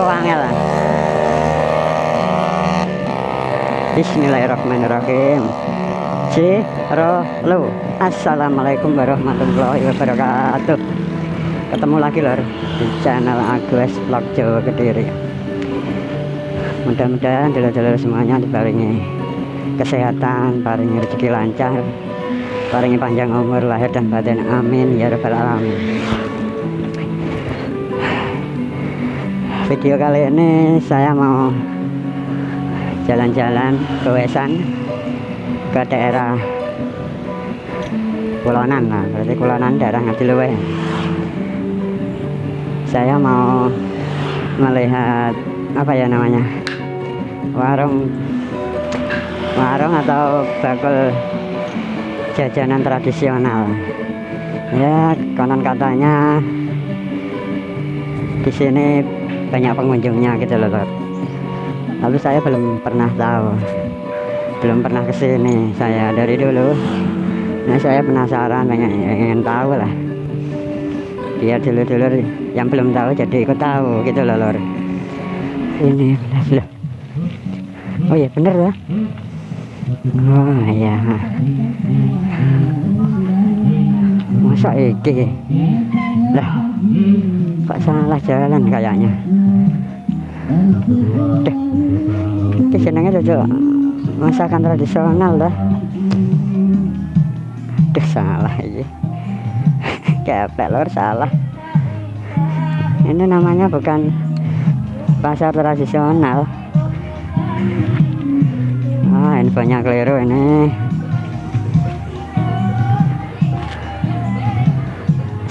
wangel Bismillahirrahmanirrahim. Si Lu. Assalamualaikum warahmatullahi wabarakatuh. Ketemu lagi lor Di channel Agus Vlog Jawa Kediri. Mudah-mudahan dulur-dulur semuanya dibaringi Kesehatan, paringi rezeki lancar Paringi panjang umur lahir dan batin. Amin Ya Rabbal Alamin Video kali ini saya mau jalan-jalan ke Wesan ke daerah Kulonan lah berarti Kulonan daerah Ngadiluwe saya mau melihat apa ya namanya warung warung atau bakul jajanan tradisional. Ya konon katanya di sini banyak pengunjungnya gitu loh tapi saya belum pernah tahu. Belum pernah ke sini saya dari dulu nah saya penasaran pengen, ingin tahu lah. Biar dulu-dulu yang belum tahu jadi ikut tahu gitu loh lor ini benar oh iya bener ya? Oh iya. Masa iki? Lah kok salah jalan kayaknya Deh, ini senangnya cocok masakan tradisional dah. Deh salah ini. Kayak pelor salah. Ini namanya bukan pasar tradisional. Ah, infonya keliru ini.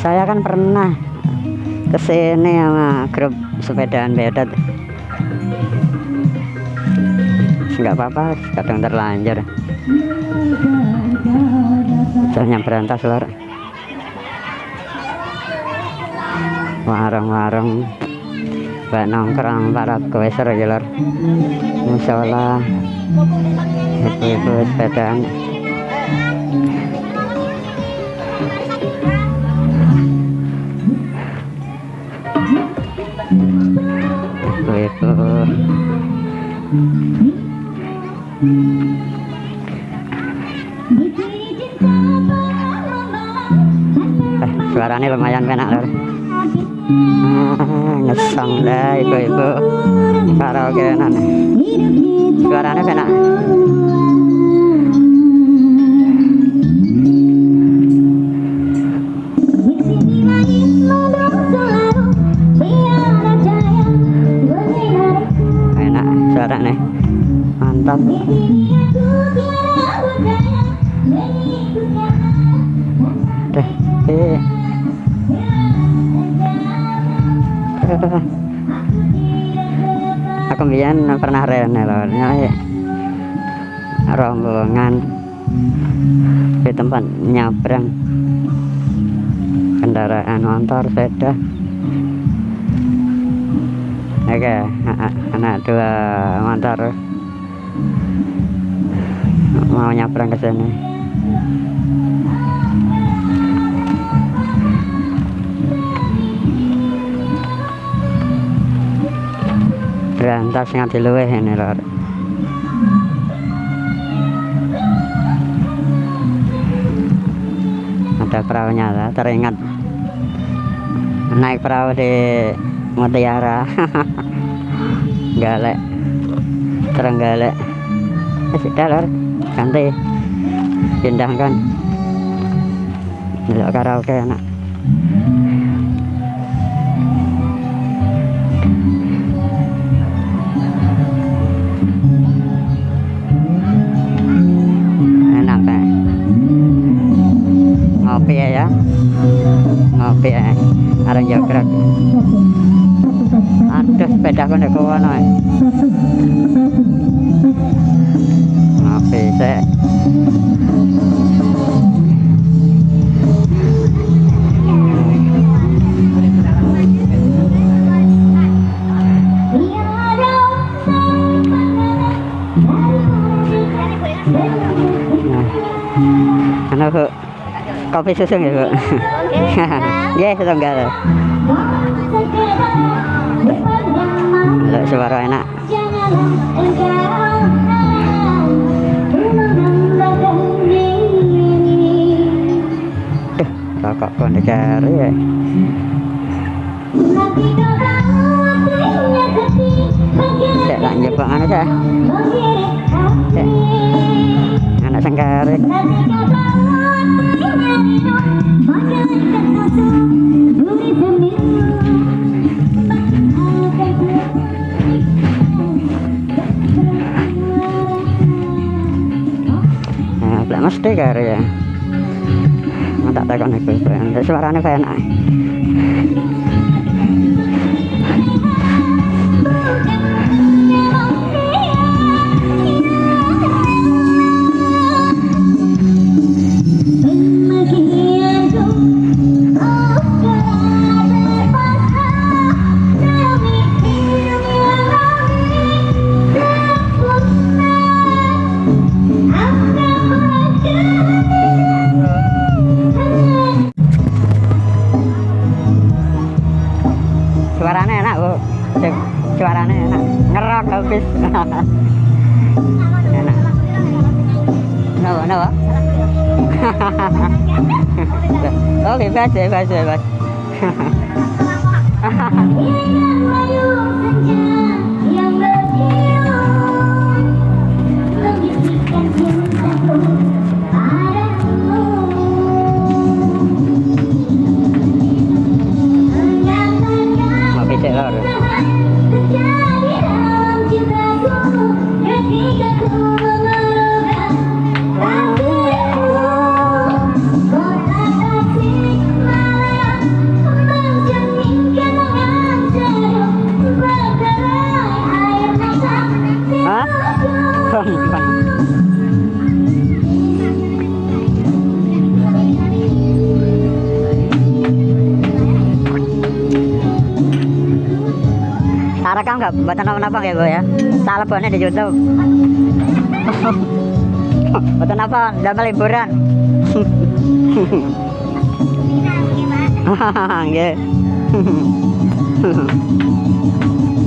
Saya kan pernah ke sini sama grup sepedaan bedat nggak apa-apa kadang terlanjur. Jalannya berantas lor. Warung-warung. Buat nongkrong para kueser ya lor. Musola. Ibu-ibu sepedaan. Ibu-ibu eh, suaranya lumayan enak loh ah, ngesong deh ibu-ibu. Karaoke enak. Suaranya enak aku biar pernah rene loh rombongan di tempat nyabrang. Kendaraan motor sepeda. Oke anak dua motor. Mau nyabrang ke sini berantas nganti luweh ini lor. Ada perahunya lah teringat. Naik perahu di Mutiara. Galek. Terenggalek sudah lor. Ganti. Pindahkan. Untuk karaoke enak phải đặt con được cô này. Nó phê xe Anh nó hự có xe sương sương hự yeah sương gà rồi. Masuk suara enak. Duh, pun dicari ya. Cek tak jebak anu cek. Cek. Anak sengkarek. Mesti kare ya. Tak takon iku suarane kaya enak oh bebas bebas bebas mau pisik lor rekam nggak? Buat apa-apa ya bu ya? Tak lebihnya di YouTube. Buat apa? Damel liburan. Nggih.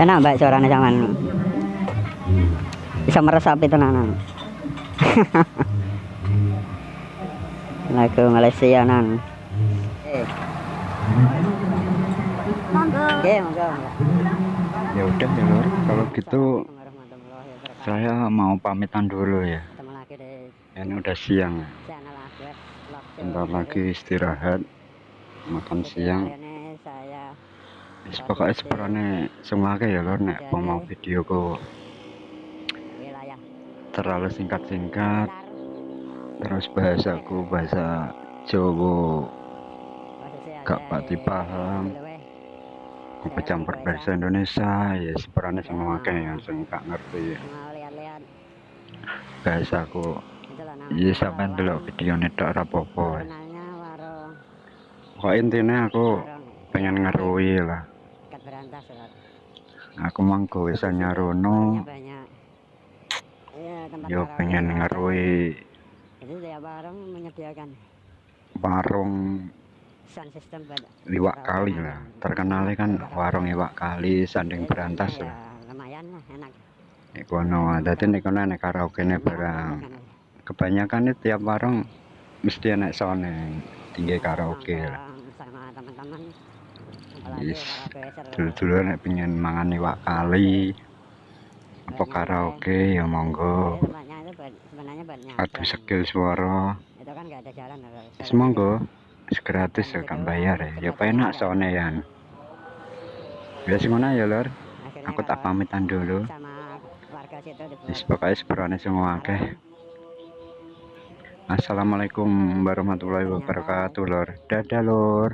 enak mbak suaranya zaman. Bisa meresapi tenanan. Lagu Malaysia nan. Eh. Oke, ya udah ya lor kalau gitu saya mau pamitan dulu ya ini udah siang Show. bentar lagi istirahat makan siang Wis pokoke seperannya semake ya lur. Nek mau video ku terlalu singkat-singkat. Terus bahasaku bahasa Jawa gak pati paham. Aku campur bahasa Indonesia ya seperannya semuanya yang singkat ngerti ya. Bahasaku ya sampai dulu video ini tak rapopo pokoknya intinya aku pengen ngerui lah. Berantas lor aku mangko bisa nyarono. iya tempat yo pengen ngerui. Jadi tiap warung menyediakan. Warung. Sound system buat liwak kali lah. Terkenalnya kan warung liwak kali sanding Jadi berantas ya lah. lumayan lah enak. Nek kono dadi nek kono nek karaoke nek barang. kebanyakan itu tiap warung mesti enak sound tinggi karaoke lah. Sama teman-teman Yes, seru dulu-dulu nek pengen mangan iwak kali apa karaoke? ya monggo. Buat adu skill suara. Itu kan nggak ada jalan. Wis monggo. Gratis ya kan bayar ya. ya penak soalnya ya ya ngono ya lor aku tak pamitan dulu. wis pokoknya seberane semua akeh Assalamualaikum warahmatullahi wabarakatuh lor dadah lor